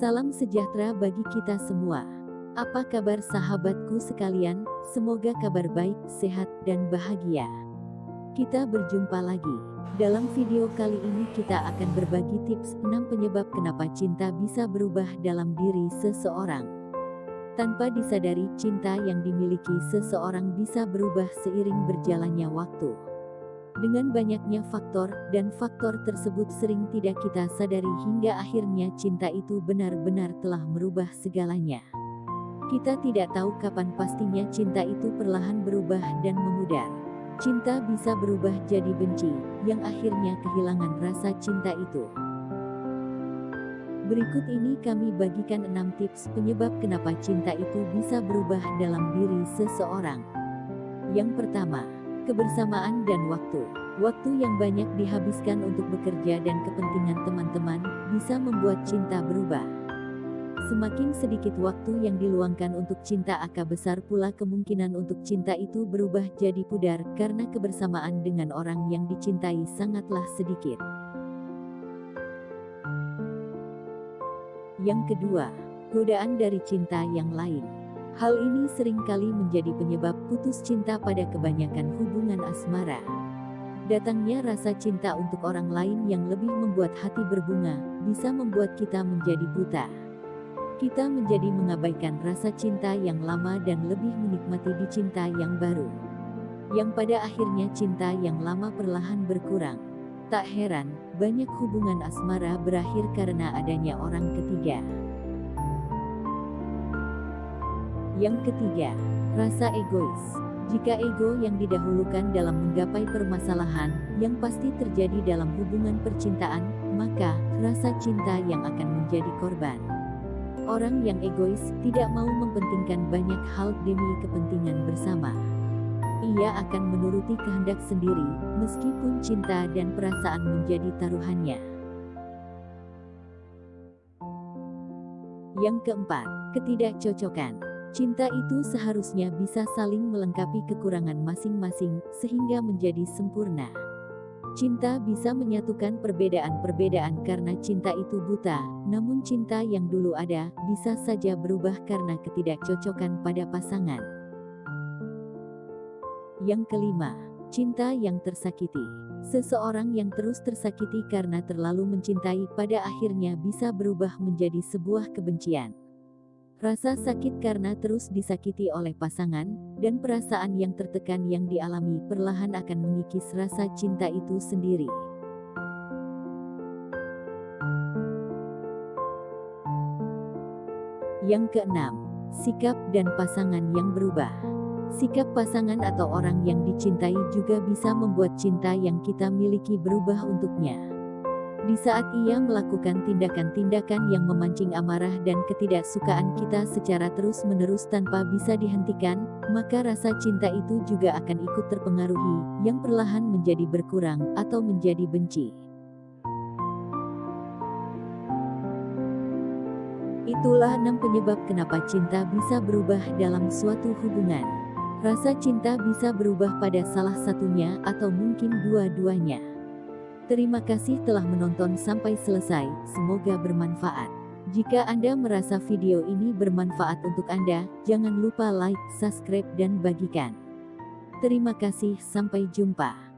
Salam sejahtera bagi kita semua. Apa kabar sahabatku sekalian? Semoga kabar baik, sehat, dan bahagia. Kita berjumpa lagi. Dalam video kali ini kita akan berbagi tips 6 penyebab kenapa cinta bisa berubah dalam diri seseorang. Tanpa disadari, cinta yang dimiliki seseorang bisa berubah seiring berjalannya waktu. Dengan banyaknya faktor, dan faktor tersebut sering tidak kita sadari hingga akhirnya cinta itu benar-benar telah merubah segalanya. Kita tidak tahu kapan pastinya cinta itu perlahan berubah dan memudar. Cinta bisa berubah jadi benci, yang akhirnya kehilangan rasa cinta itu. Berikut ini kami bagikan 6 tips penyebab kenapa cinta itu bisa berubah dalam diri seseorang. Yang pertama, kebersamaan dan waktu. Waktu yang banyak dihabiskan untuk bekerja dan kepentingan teman-teman bisa membuat cinta berubah. Semakin sedikit waktu yang diluangkan untuk cinta akan besar pula kemungkinan untuk cinta itu berubah jadi pudar karena kebersamaan dengan orang yang dicintai sangatlah sedikit. Yang kedua, godaan dari cinta yang lain. Hal ini sering kali menjadi penyebab putus cinta pada kebanyakan hubungan asmara. Datangnya rasa cinta untuk orang lain yang lebih membuat hati berbunga, bisa membuat kita menjadi buta. Kita menjadi mengabaikan rasa cinta yang lama dan lebih menikmati di cinta yang baru. Yang pada akhirnya cinta yang lama perlahan berkurang. Tak heran, banyak hubungan asmara berakhir karena adanya orang ketiga. Yang ketiga, rasa egois. Jika ego yang didahulukan dalam menggapai permasalahan, yang pasti terjadi dalam hubungan percintaan, maka rasa cinta yang akan menjadi korban. Orang yang egois tidak mau mempentingkan banyak hal demi kepentingan bersama. Ia akan menuruti kehendak sendiri, meskipun cinta dan perasaan menjadi taruhannya. Yang keempat, ketidakcocokan. Cinta itu seharusnya bisa saling melengkapi kekurangan masing-masing, sehingga menjadi sempurna. Cinta bisa menyatukan perbedaan-perbedaan karena cinta itu buta, namun cinta yang dulu ada, bisa saja berubah karena ketidakcocokan pada pasangan. Yang kelima, cinta yang tersakiti. Seseorang yang terus tersakiti karena terlalu mencintai pada akhirnya bisa berubah menjadi sebuah kebencian. Rasa sakit karena terus disakiti oleh pasangan, dan perasaan yang tertekan yang dialami perlahan akan mengikis rasa cinta itu sendiri. Yang keenam, sikap dan pasangan yang berubah. Sikap pasangan atau orang yang dicintai juga bisa membuat cinta yang kita miliki berubah untuknya. Di saat ia melakukan tindakan-tindakan yang memancing amarah dan ketidaksukaan kita secara terus-menerus tanpa bisa dihentikan, maka rasa cinta itu juga akan ikut terpengaruhi, yang perlahan menjadi berkurang atau menjadi benci. Itulah enam penyebab kenapa cinta bisa berubah dalam suatu hubungan. Rasa cinta bisa berubah pada salah satunya atau mungkin dua-duanya. Terima kasih telah menonton sampai selesai, semoga bermanfaat. Jika Anda merasa video ini bermanfaat untuk Anda, jangan lupa like, subscribe dan bagikan. Terima kasih, sampai jumpa.